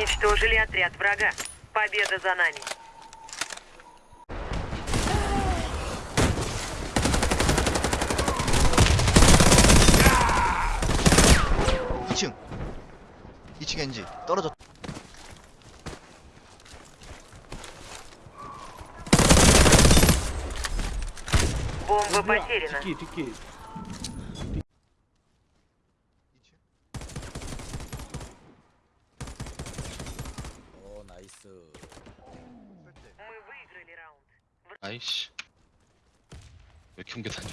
Уничтожили отряд врага. Победа за нами. 이층이층 엔지 떨어졌 Бомба потеряна. Тики, тики. 나이스 Мы выиграли раунд. 아이씨 왜 이렇게 옮겨 다녀